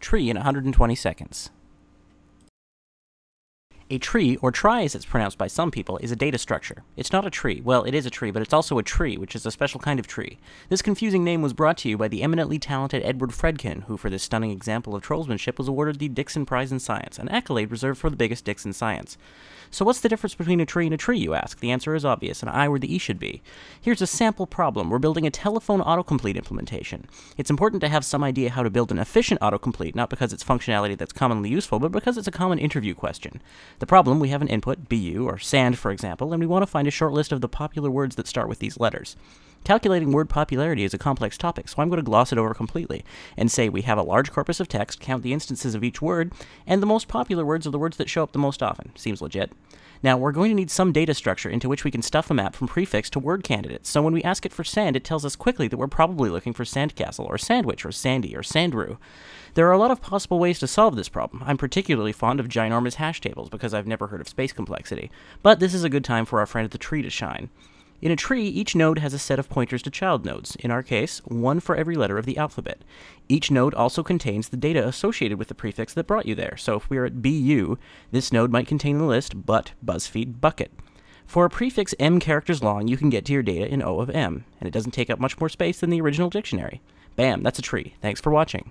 Tree in 120 seconds. A tree, or trie as it's pronounced by some people, is a data structure. It's not a tree. Well, it is a tree, but it's also a tree, which is a special kind of tree. This confusing name was brought to you by the eminently talented Edward Fredkin, who for this stunning example of trollsmanship was awarded the Dixon Prize in Science, an accolade reserved for the biggest dicks in science. So what's the difference between a tree and a tree, you ask? The answer is obvious, and I where the E should be. Here's a sample problem. We're building a telephone autocomplete implementation. It's important to have some idea how to build an efficient autocomplete, not because it's functionality that's commonly useful, but because it's a common interview question. The problem, we have an input, BU, or sand for example, and we want to find a short list of the popular words that start with these letters. Calculating word popularity is a complex topic, so I'm going to gloss it over completely and say we have a large corpus of text, count the instances of each word, and the most popular words are the words that show up the most often. Seems legit. Now, we're going to need some data structure into which we can stuff a map from prefix to word candidates, so when we ask it for sand, it tells us quickly that we're probably looking for sandcastle, or sandwich, or sandy, or sandrew. There are a lot of possible ways to solve this problem. I'm particularly fond of ginormous hash tables because I've never heard of space complexity, but this is a good time for our friend the tree to shine. In a tree, each node has a set of pointers to child nodes, in our case, one for every letter of the alphabet. Each node also contains the data associated with the prefix that brought you there, so if we are at BU, this node might contain the list but BuzzFeed bucket. For a prefix m characters long, you can get to your data in O of m, and it doesn't take up much more space than the original dictionary. Bam, that's a tree. Thanks for watching.